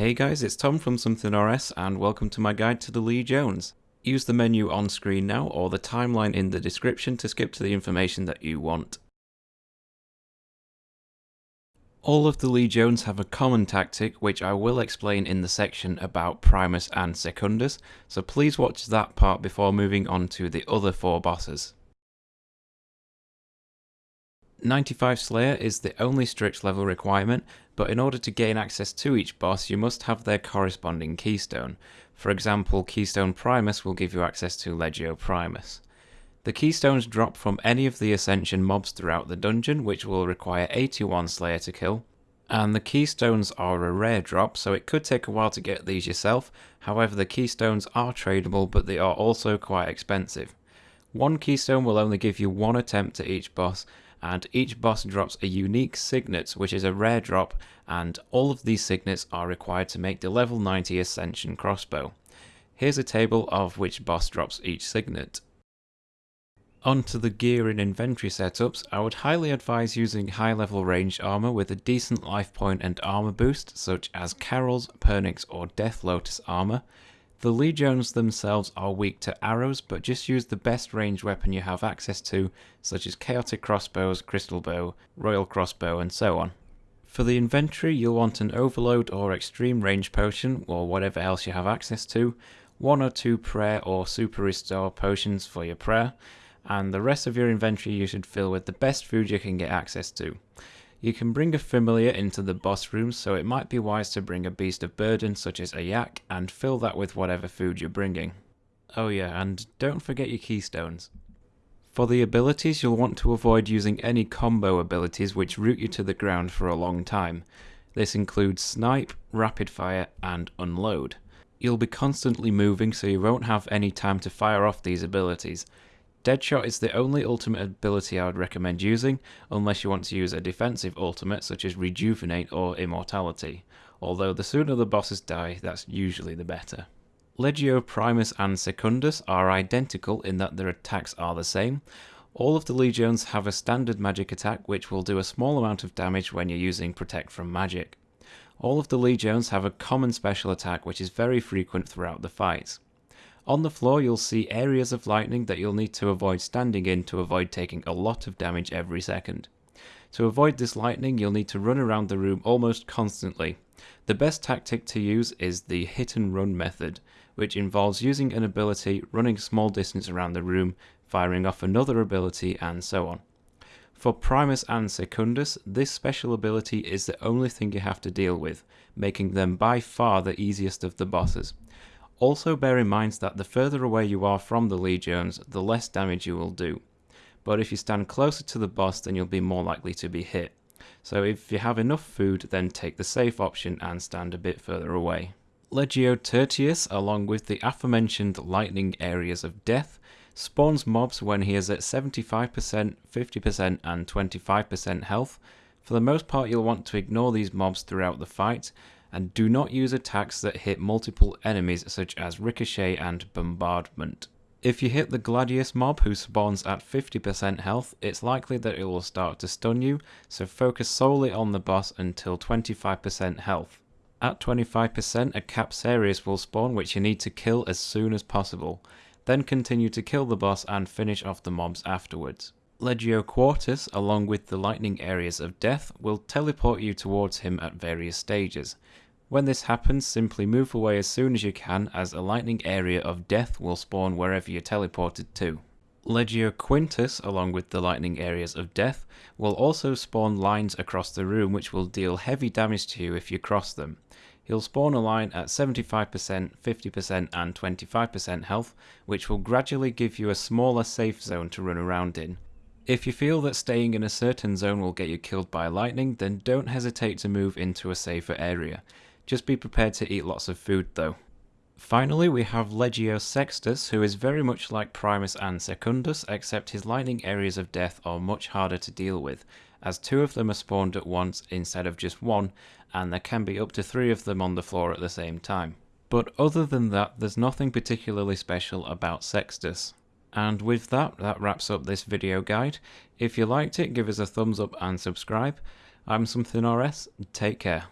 Hey guys, it's Tom from Something RS and welcome to my guide to the Legiones. Use the menu on screen now or the timeline in the description to skip to the information that you want. All of the Legiones have a common tactic which I will explain in the section about Primus and Secundus, so please watch that part before moving on to the other four bosses. 95 Slayer is the only strict level requirement, but in order to gain access to each boss you must have their corresponding keystone. For example, Keystone Primus will give you access to Legio Primus. The keystones drop from any of the Ascension mobs throughout the dungeon, which will require 81 Slayer to kill, and the keystones are a rare drop, so it could take a while to get these yourself, however the keystones are tradable but they are also quite expensive. One keystone will only give you one attempt at each boss, and each boss drops a unique signet which is a rare drop and all of these signets are required to make the level 90 Ascension crossbow. Here's a table of which boss drops each signet. Onto the gear and inventory setups, I would highly advise using high level ranged armor with a decent life point and armor boost such as Karil's, Pernix or Death Lotus armor. The Legiones themselves are weak to arrows, but just use the best ranged weapon you have access to, such as chaotic crossbows, crystal bow, royal crossbow, and so on. For the inventory, you'll want an overload or extreme range potion, or whatever else you have access to, one or two prayer or super restore potions for your prayer, and the rest of your inventory you should fill with the best food you can get access to. You can bring a familiar into the boss room, so it might be wise to bring a beast of burden such as a yak and fill that with whatever food you're bringing. Oh yeah, and don't forget your keystones. For the abilities, you'll want to avoid using any combo abilities which root you to the ground for a long time. This includes Snipe, Rapid Fire, and Unload. You'll be constantly moving so you won't have any time to fire off these abilities, Deadshot is the only ultimate ability I would recommend using, unless you want to use a defensive ultimate such as Rejuvenate or Immortality, although the sooner the bosses die, that's usually the better. Legio Primus and Secundus are identical in that their attacks are the same. All of the Legions have a standard magic attack which will do a small amount of damage when you're using Protect from Magic. All of the Legions have a common special attack which is very frequent throughout the fights. On the floor you'll see areas of lightning that you'll need to avoid standing in to avoid taking a lot of damage every second. To avoid this lightning you'll need to run around the room almost constantly. The best tactic to use is the hit and run method, which involves using an ability, running small distance around the room, firing off another ability and so on. For Primus and Secundus, this special ability is the only thing you have to deal with, making them by far the easiest of the bosses. Also bear in mind that the further away you are from the legions, the less damage you will do. But if you stand closer to the boss, then you'll be more likely to be hit. So if you have enough food, then take the safe option and stand a bit further away. Legio Tertius, along with the aforementioned lightning areas of death, spawns mobs when he is at 75%, 50% and 25% health. For the most part you'll want to ignore these mobs throughout the fight, and do not use attacks that hit multiple enemies such as Ricochet and Bombardment. If you hit the Gladius mob who spawns at 50% health, it's likely that it will start to stun you, so focus solely on the boss until 25% health. At 25%, a Capsarius will spawn which you need to kill as soon as possible, then continue to kill the boss and finish off the mobs afterwards. Legio Quartus, along with the lightning areas of death, will teleport you towards him at various stages. When this happens, simply move away as soon as you can as a lightning area of death will spawn wherever you're teleported to. Legio Quintus, along with the lightning areas of death, will also spawn lines across the room which will deal heavy damage to you if you cross them. He'll spawn a line at 75%, 50% and 25% health, which will gradually give you a smaller safe zone to run around in. If you feel that staying in a certain zone will get you killed by lightning, then don't hesitate to move into a safer area. Just be prepared to eat lots of food though. Finally, we have Legio Sextus, who is very much like Primus and Secundus, except his lightning areas of death are much harder to deal with, as two of them are spawned at once instead of just one, and there can be up to three of them on the floor at the same time. But other than that, there's nothing particularly special about Sextus. And with that, that wraps up this video guide. If you liked it, give us a thumbs up and subscribe. I'm Something RS, take care.